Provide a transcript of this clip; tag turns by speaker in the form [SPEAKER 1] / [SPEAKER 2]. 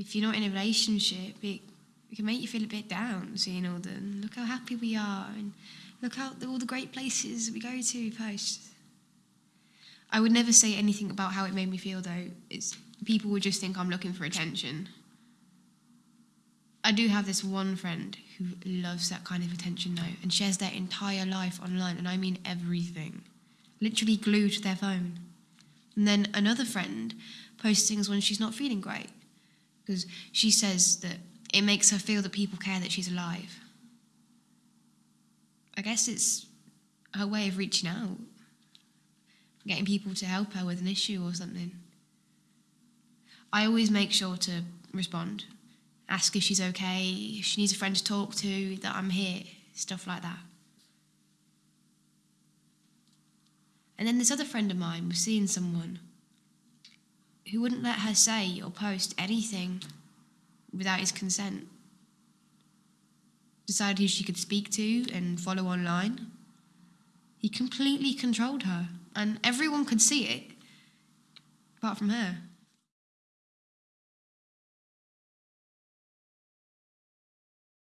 [SPEAKER 1] if you're not in a relationship, it, it can make you feel a bit down seeing all the look how happy we are and look how all the great places we go to post. I would never say anything about how it made me feel though. It's people would just think I'm looking for attention. I do have this one friend who loves that kind of attention though and shares their entire life online and I mean everything. Literally glued to their phone. And then another friend posts things when she's not feeling great because she says that it makes her feel that people care that she's alive. I guess it's her way of reaching out, getting people to help her with an issue or something. I always make sure to respond, ask if she's okay, if she needs a friend to talk to, that I'm here, stuff like that. And then this other friend of mine was seeing someone who wouldn't let her say or post anything without his consent. Decided who she could speak to and follow online. He completely controlled her, and everyone could see it, apart from her.